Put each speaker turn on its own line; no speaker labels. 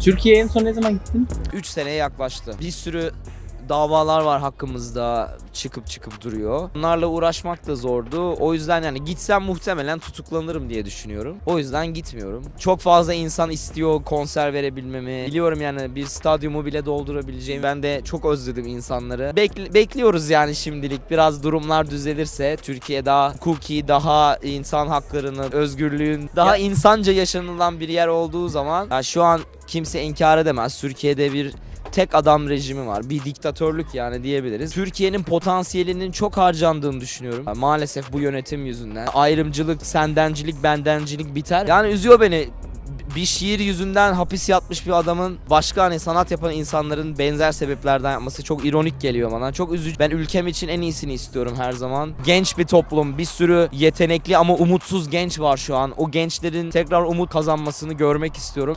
Türkiye'ye en son ne zaman gittin?
3 seneye yaklaştı. Bir sürü davalar var hakkımızda çıkıp çıkıp duruyor. Bunlarla uğraşmak da zordu. O yüzden yani gitsem muhtemelen tutuklanırım diye düşünüyorum. O yüzden gitmiyorum. Çok fazla insan istiyor konser verebilmemi. Biliyorum yani bir stadyumu bile doldurabileceğim. Ben de çok özledim insanları. Bekli- bekliyoruz yani şimdilik. Biraz durumlar düzelirse Türkiye daha hukuki, daha insan haklarının, özgürlüğün daha insanca yaşanılan bir yer olduğu zaman ya şu an kimse inkar edemez. Türkiye'de bir tek adam rejimi var. Bir diktatörlük yani diyebiliriz. Türkiye'nin potansiyelinin çok harcandığını düşünüyorum. Maalesef bu yönetim yüzünden. Ayrımcılık, sendencilik, bendencilik biter. Yani üzüyor beni bir şiir yüzünden hapis yatmış bir adamın başka hani sanat yapan insanların benzer sebeplerden yapması çok ironik geliyor bana. Çok üzücü. Ben ülkem için en iyisini istiyorum her zaman. Genç bir toplum, bir sürü yetenekli ama umutsuz genç var şu an. O gençlerin tekrar umut kazanmasını görmek istiyorum.